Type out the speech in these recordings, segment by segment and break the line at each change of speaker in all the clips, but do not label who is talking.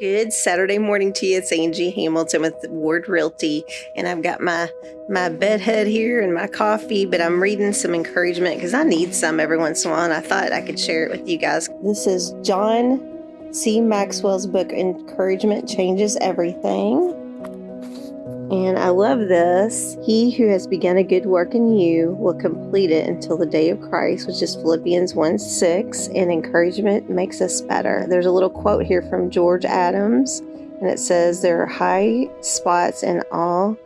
Good Saturday morning to you. It's Angie Hamilton with Ward Realty, and I've got my my bedhead here and my coffee, but I'm reading some encouragement because I need some every once in a while, and I thought I could share it with you guys. This is John C. Maxwell's book, Encouragement Changes Everything. And I love this. He who has begun a good work in you will complete it until the day of Christ, which is Philippians 1 6. And encouragement makes us better. There's a little quote here from George Adams, and it says, There are high spots in all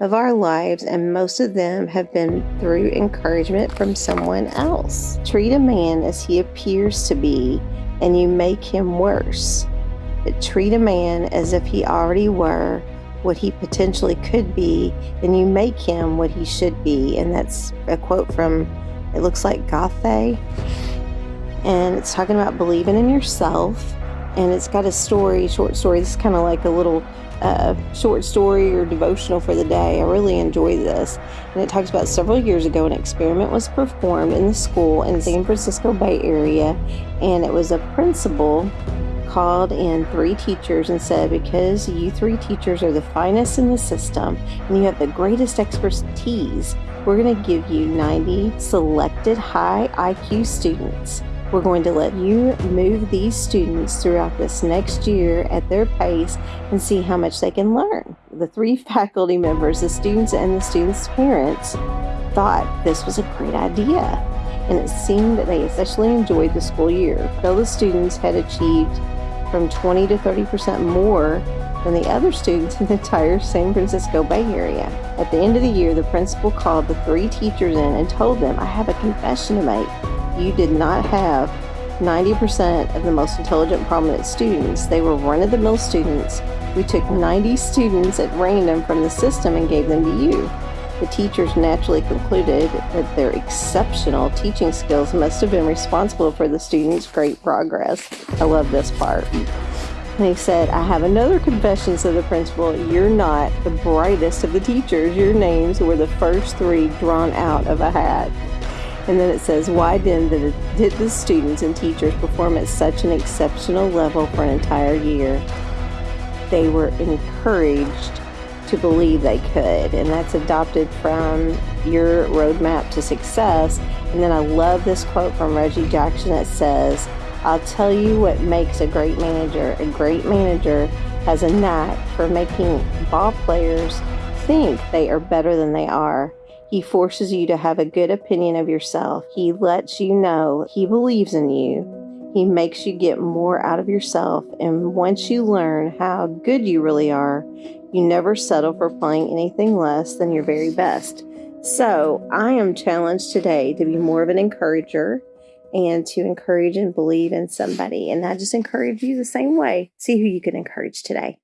of our lives, and most of them have been through encouragement from someone else. Treat a man as he appears to be, and you make him worse. But treat a man as if he already were what he potentially could be, and you make him what he should be. And that's a quote from, it looks like Goethe. And it's talking about believing in yourself. And it's got a story, short story. This is kind of like a little uh, short story or devotional for the day. I really enjoy this. And it talks about several years ago, an experiment was performed in the school in San Francisco Bay Area. And it was a principal called in three teachers and said, Because you three teachers are the finest in the system and you have the greatest expertise, we're going to give you 90 selected high IQ students. We're going to let you move these students throughout this next year at their pace and see how much they can learn. The three faculty members, the students, and the students' parents thought this was a great idea and it seemed that they especially enjoyed the school year. The students had achieved from 20 to 30% more than the other students in the entire San Francisco Bay Area. At the end of the year, the principal called the three teachers in and told them, I have a confession to make. You did not have 90% of the most intelligent, prominent students. They were run of the mill students. We took 90 students at random from the system and gave them to you. The teachers naturally concluded that their exceptional teaching skills must have been responsible for the students' great progress. I love this part. And he said, I have another confession, said the principal. You're not the brightest of the teachers. Your names were the first three drawn out of a hat. And then it says, Why then did the students and teachers perform at such an exceptional level for an entire year? They were encouraged to believe they could. And that's adopted from your roadmap to success. And then I love this quote from Reggie Jackson that says, I'll tell you what makes a great manager. A great manager has a knack for making ball players think they are better than they are. He forces you to have a good opinion of yourself. He lets you know he believes in you. He makes you get more out of yourself. And once you learn how good you really are, you never settle for playing anything less than your very best. So, I am challenged today to be more of an encourager and to encourage and believe in somebody. And I just encourage you the same way. See who you can encourage today.